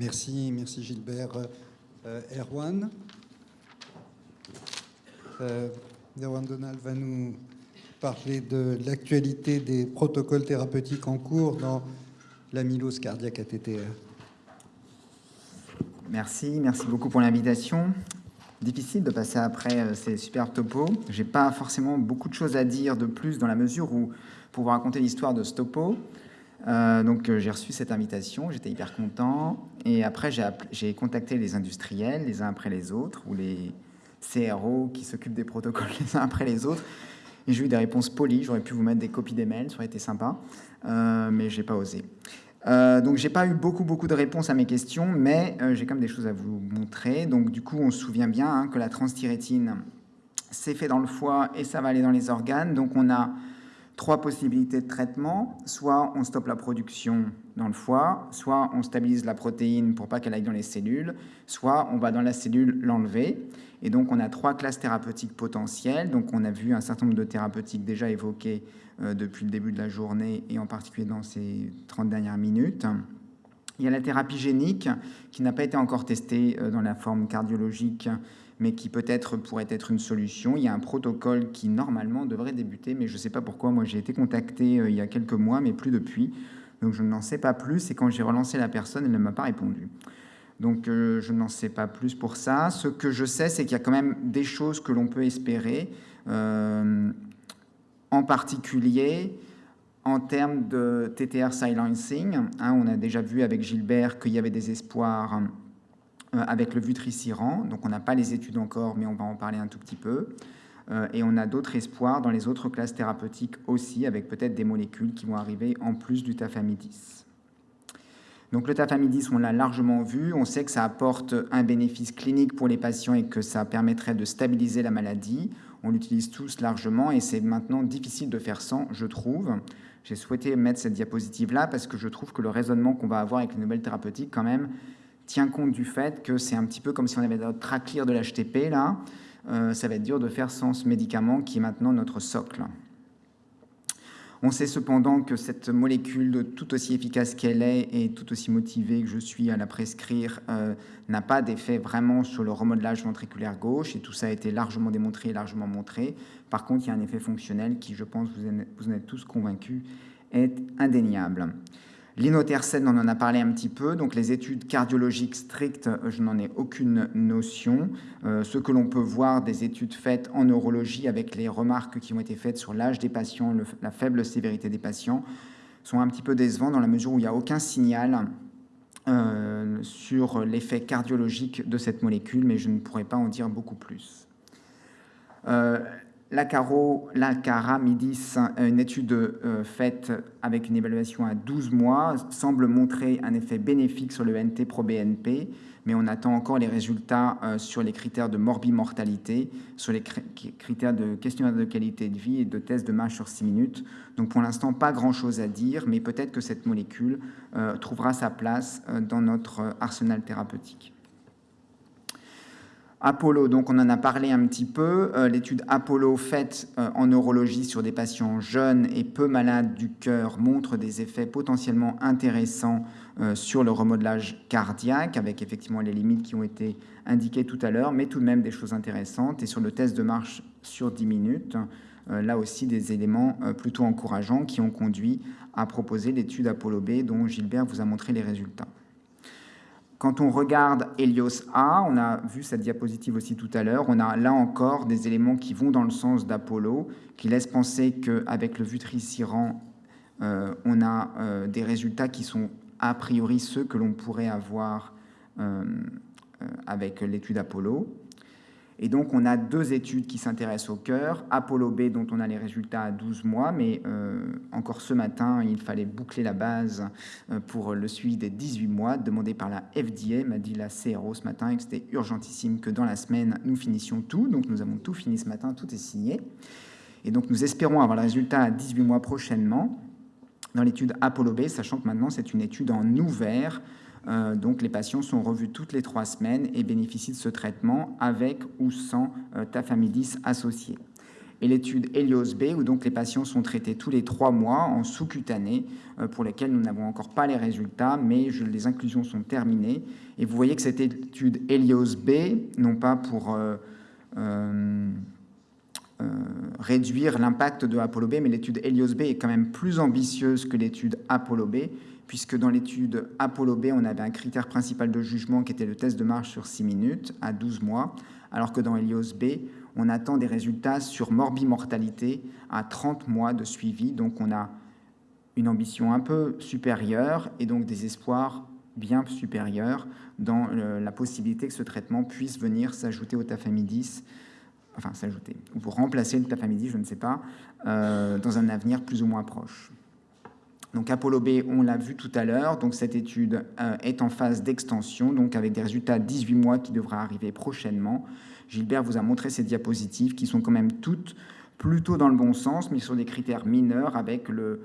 Merci, merci Gilbert. Euh, Erwan euh, Erwan Donald va nous parler de l'actualité des protocoles thérapeutiques en cours dans l'amylose cardiaque ATTR. Merci, merci beaucoup pour l'invitation. Difficile de passer après euh, ces super topos. J'ai pas forcément beaucoup de choses à dire de plus dans la mesure où, pour vous raconter l'histoire de ce topo, euh, donc euh, j'ai reçu cette invitation, j'étais hyper content. Et après, j'ai contacté les industriels les uns après les autres, ou les CRO qui s'occupent des protocoles les uns après les autres. Et j'ai eu des réponses polies. J'aurais pu vous mettre des copies des mails, ça aurait été sympa, euh, mais j'ai pas osé. Euh, donc j'ai pas eu beaucoup beaucoup de réponses à mes questions, mais j'ai quand même des choses à vous montrer. Donc du coup, on se souvient bien hein, que la transthyrétine, c'est fait dans le foie et ça va aller dans les organes. Donc on a trois possibilités de traitement. Soit on stoppe la production dans le foie, soit on stabilise la protéine pour pas qu'elle aille dans les cellules, soit on va dans la cellule l'enlever. Et donc on a trois classes thérapeutiques potentielles. Donc on a vu un certain nombre de thérapeutiques déjà évoquées euh, depuis le début de la journée et en particulier dans ces 30 dernières minutes. Il y a la thérapie génique qui n'a pas été encore testée euh, dans la forme cardiologique mais qui peut-être pourrait être une solution. Il y a un protocole qui normalement devrait débuter, mais je ne sais pas pourquoi. Moi, j'ai été contacté euh, il y a quelques mois, mais plus depuis. Donc je n'en sais pas plus. Et quand j'ai relancé la personne, elle ne m'a pas répondu. Donc euh, je n'en sais pas plus pour ça. Ce que je sais, c'est qu'il y a quand même des choses que l'on peut espérer, euh, en particulier en termes de TTR silencing. Hein, on a déjà vu avec Gilbert qu'il y avait des espoirs avec le vutriciran. Donc on n'a pas les études encore, mais on va en parler un tout petit peu. Euh, et on a d'autres espoirs dans les autres classes thérapeutiques aussi, avec peut-être des molécules qui vont arriver en plus du tafamidis. Donc le tafamidis, on l'a largement vu, on sait que ça apporte un bénéfice clinique pour les patients et que ça permettrait de stabiliser la maladie. On l'utilise tous largement et c'est maintenant difficile de faire sans, je trouve. J'ai souhaité mettre cette diapositive-là parce que je trouve que le raisonnement qu'on va avoir avec les nouvelles thérapeutiques, quand même, tient compte du fait que c'est un petit peu comme si on avait notre traclear de l'HTP, là. Euh, ça va être dur de faire sans ce médicament qui est maintenant notre socle. On sait cependant que cette molécule, tout aussi efficace qu'elle est et tout aussi motivée que je suis à la prescrire, euh, n'a pas d'effet vraiment sur le remodelage ventriculaire gauche, et tout ça a été largement démontré et largement montré. Par contre, il y a un effet fonctionnel qui, je pense, vous vous en êtes tous convaincus, est indéniable. L'inotercène, on en a parlé un petit peu, donc les études cardiologiques strictes, euh, je n'en ai aucune notion. Euh, ce que l'on peut voir des études faites en neurologie avec les remarques qui ont été faites sur l'âge des patients, la faible sévérité des patients, sont un petit peu décevants dans la mesure où il n'y a aucun signal euh, sur l'effet cardiologique de cette molécule, mais je ne pourrais pas en dire beaucoup plus. La, Caro, la Caramidis, une étude euh, faite avec une évaluation à 12 mois, semble montrer un effet bénéfique sur le NT pro-BNP, mais on attend encore les résultats euh, sur les critères de morbimortalité, sur les critères de questionnaire de qualité de vie et de tests de marche sur 6 minutes. Donc pour l'instant, pas grand-chose à dire, mais peut-être que cette molécule euh, trouvera sa place dans notre arsenal thérapeutique. Apollo, donc on en a parlé un petit peu, euh, l'étude Apollo faite euh, en neurologie sur des patients jeunes et peu malades du cœur montre des effets potentiellement intéressants euh, sur le remodelage cardiaque, avec effectivement les limites qui ont été indiquées tout à l'heure, mais tout de même des choses intéressantes. Et sur le test de marche sur 10 minutes, là aussi des éléments plutôt encourageants qui ont conduit à proposer l'étude Apollo B dont Gilbert vous a montré les résultats. Quand on regarde Helios A, on a vu cette diapositive aussi tout à l'heure, on a là encore des éléments qui vont dans le sens d'Apollo, qui laissent penser qu'avec le vutriciran, euh, on a euh, des résultats qui sont a priori ceux que l'on pourrait avoir euh, avec l'étude Apollo. Et donc, on a deux études qui s'intéressent au cœur. Apollo B, dont on a les résultats à 12 mois, mais euh, encore ce matin, il fallait boucler la base euh, pour le suivi des 18 mois, demandé par la FDA, m'a dit la CRO ce matin, et que c'était urgentissime que dans la semaine, nous finissions tout. Donc, nous avons tout fini ce matin, tout est signé. Et donc, nous espérons avoir le résultat à 18 mois prochainement dans l'étude Apollo B, sachant que maintenant, c'est une étude en ouvert euh, donc les patients sont revus toutes les trois semaines et bénéficient de ce traitement avec ou sans euh, tafamidis associé. et l'étude Helios B, où donc les patients sont traités tous les trois mois en sous-cutané, euh, pour lesquels nous n'avons encore pas les résultats, mais les inclusions sont terminées. Et vous voyez que cette étude Helios B, non pas pour réduire l'impact de Apollo B, mais l'étude Helios B est quand même plus ambitieuse que l'étude Apollo B, puisque dans l'étude Apollo B, on avait un critère principal de jugement qui était le test de marche sur 6 minutes à 12 mois, alors que dans Helios B, on attend des résultats sur morbimortalité à 30 mois de suivi. Donc on a une ambition un peu supérieure et donc des espoirs bien supérieurs dans la possibilité que ce traitement puisse venir s'ajouter au tafamidis, enfin s'ajouter, ou pour remplacer le tafamidis, je ne sais pas, euh, dans un avenir plus ou moins proche. Donc Apollo B, on l'a vu tout à l'heure, donc cette étude euh, est en phase d'extension, donc avec des résultats 18 mois qui devraient arriver prochainement. Gilbert vous a montré ces diapositives qui sont quand même toutes plutôt dans le bon sens, mais sur des critères mineurs avec le,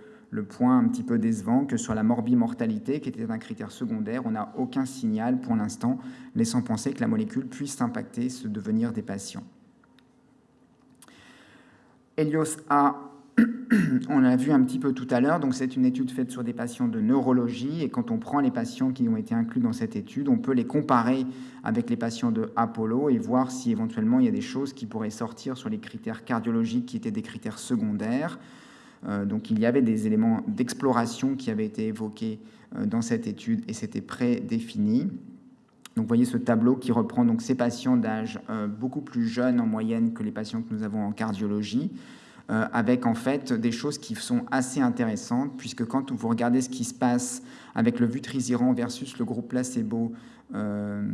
point un petit peu décevant que sur la morbimortalité, qui était un critère secondaire, on n'a aucun signal pour l'instant laissant penser que la molécule puisse impacter ce devenir des patients. Helios A on l'a vu un petit peu tout à l'heure, donc c'est une étude faite sur des patients de neurologie, et quand on prend les patients qui ont été inclus dans cette étude, on peut les comparer avec les patients de Apollo et voir si éventuellement il y a des choses qui pourraient sortir sur les critères cardiologiques qui étaient des critères secondaires. Euh, donc il y avait des éléments d'exploration qui avaient été évoqués euh, dans cette étude et c'était prédéfini. Donc vous voyez ce tableau qui reprend donc ces patients d'âge euh, beaucoup plus jeunes en moyenne que les patients que nous avons en cardiologie. Euh, avec en fait des choses qui sont assez intéressantes, puisque quand vous regardez ce qui se passe avec le vutrisiran versus le groupe placebo euh,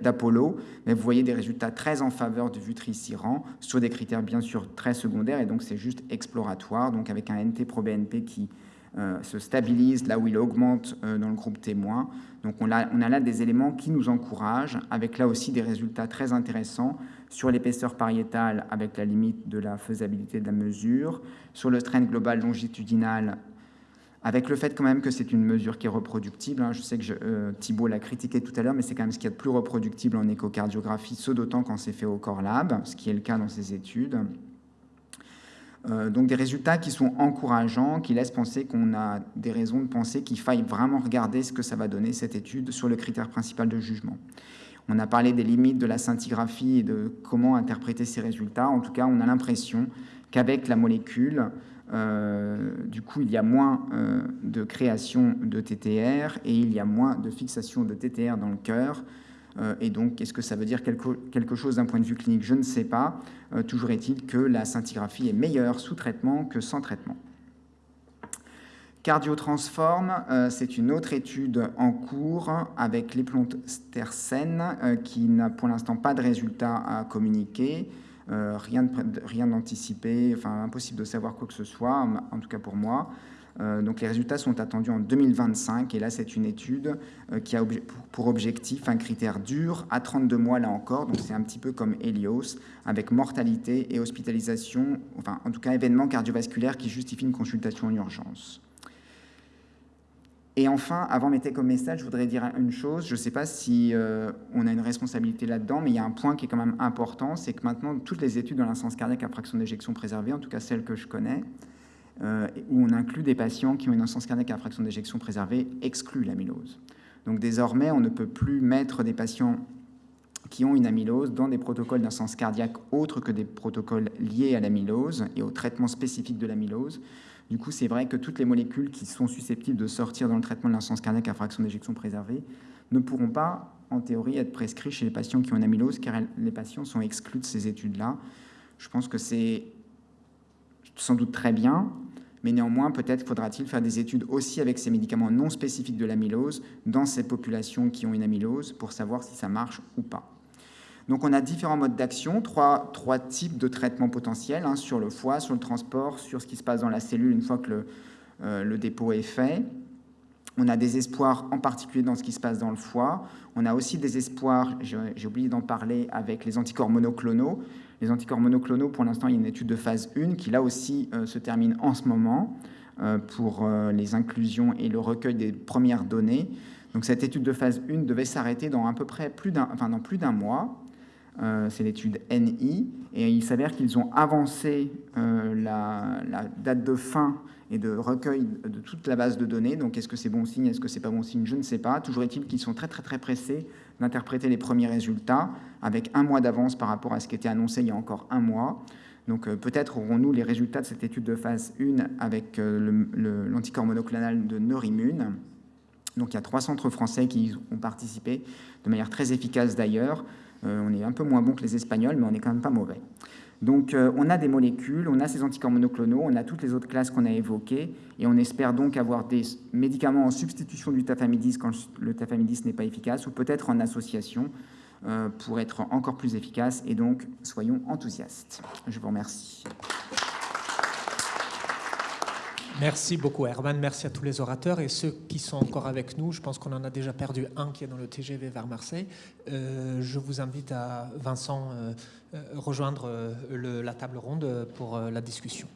d'Apollo, vous voyez des résultats très en faveur du vutrisiran sur des critères bien sûr très secondaires, et donc c'est juste exploratoire, donc avec un NT pro BNP qui se stabilise là où il augmente dans le groupe témoin. Donc on a, là des éléments qui nous encouragent, avec là aussi des résultats très intéressants sur l'épaisseur pariétale avec la limite de la faisabilité de la mesure, sur le trend global longitudinal avec le fait quand même que c'est une mesure qui est reproductible. Hein. Je sais que euh, Thibault l'a critiqué tout à l'heure, mais c'est quand même ce qu'il y a de plus reproductible en échocardiographie, ce d'autant quand c'est fait au Core Lab, ce qui est le cas dans ces études. Euh, donc des résultats qui sont encourageants, qui laissent penser qu'on a des raisons de penser qu'il faille vraiment regarder ce que ça va donner cette étude sur le critère principal de jugement. On a parlé des limites de la scintigraphie et de comment interpréter ces résultats. En tout cas, on a l'impression qu'avec la molécule, euh, du coup, il y a moins euh, de création de TTR et il y a moins de fixation de TTR dans le cœur. Euh, et donc, est-ce que ça veut dire quelque, chose d'un point de vue clinique? Je ne sais pas. toujours est-il que la scintigraphie est meilleure sous traitement que sans traitement. Cardiotransform, euh, c'est une autre étude en cours avec les euh, qui n'a pour l'instant pas de résultats à communiquer, euh, rien d'anticipé, enfin impossible de savoir quoi que ce soit, en tout cas pour moi. donc les résultats sont attendus en 2025 et là c'est une étude qui a pour objectif un critère dur à 32 mois là encore, donc c'est un petit peu comme Helios avec mortalité et hospitalisation, enfin en tout cas événements cardiovasculaires qui justifient une consultation en urgence. Et enfin, avant mes comme message, je voudrais dire une chose. Je ne sais pas si euh, on a une responsabilité là-dedans, mais il y a un point qui est quand même important, c'est que maintenant, toutes les études dans l'insens cardiaque à fraction d'éjection préservée, en tout cas celles que je connais, euh, où on inclut des patients qui ont une insuffisance cardiaque à fraction d'éjection préservée, excluent l'amylose. Donc désormais, on ne peut plus mettre des patients qui ont une amylose dans des protocoles d'insuffisance cardiaque autres que des protocoles liés à l'amylose et au traitement spécifique de l'amylose. Du coup, c'est vrai que toutes les molécules qui sont susceptibles de sortir dans le traitement de l'insuffisance cardiaque à fraction d'éjection préservée ne pourront pas, en théorie, être prescrits chez les patients qui ont une amylose, car les patients sont exclus de ces études-là. Je pense que c'est sans doute très bien, mais néanmoins, peut-être faudra-t-il faire des études aussi avec ces médicaments non spécifiques de l'amylose dans ces populations qui ont une amylose pour savoir si ça marche ou pas. Donc on a différents modes d'action, trois, types de traitements potentiels, hein, sur le foie, sur le transport, sur ce qui se passe dans la cellule une fois que le, euh, le dépôt est fait. On a des espoirs en particulier dans ce qui se passe dans le foie. On a aussi des espoirs, j'ai oublié d'en parler, avec les anticorps monoclonaux. Les anticorps monoclonaux, pour l'instant, il y a une étude de phase 1 qui, là aussi, euh, se termine en ce moment euh, pour les inclusions et le recueil des premières données. Donc cette étude de phase 1 devait s'arrêter dans à peu près plus d'un enfin, plus mois. c'est l'étude NI, et il s'avère qu'ils ont avancé la, la, date de fin et de recueil de toute la base de données. Donc, est-ce que c'est bon signe Est-ce que c'est pas bon signe Je ne sais pas. Toujours est-il qu'ils sont très, très, très pressés d'interpréter les premiers résultats avec un mois d'avance par rapport à ce qui était annoncé il y a encore un mois. Donc, euh, peut-être aurons-nous les résultats de cette étude de phase 1 avec euh, l'anticorps monoclonal de Neurimmune. Donc, il y a trois centres français qui ont participé de manière très efficace d'ailleurs. Euh, on est un peu moins bon que les Espagnols, mais on n'est quand même pas mauvais. Donc euh, on a des molécules, on a ces anticorps monoclonaux, on a toutes les autres classes qu'on a évoquées, et on espère donc avoir des médicaments en substitution du tafamidis quand le tafamidis n'est pas efficace, ou peut-être en association euh, pour être encore plus efficace, et donc soyons enthousiastes. Je vous remercie. Merci beaucoup Herman, merci à tous les orateurs et ceux qui sont encore avec nous. Je pense qu'on en a déjà perdu un qui est dans le TGV vers Marseille. Euh, je vous invite à Vincent euh, euh, rejoindre la table ronde pour la discussion.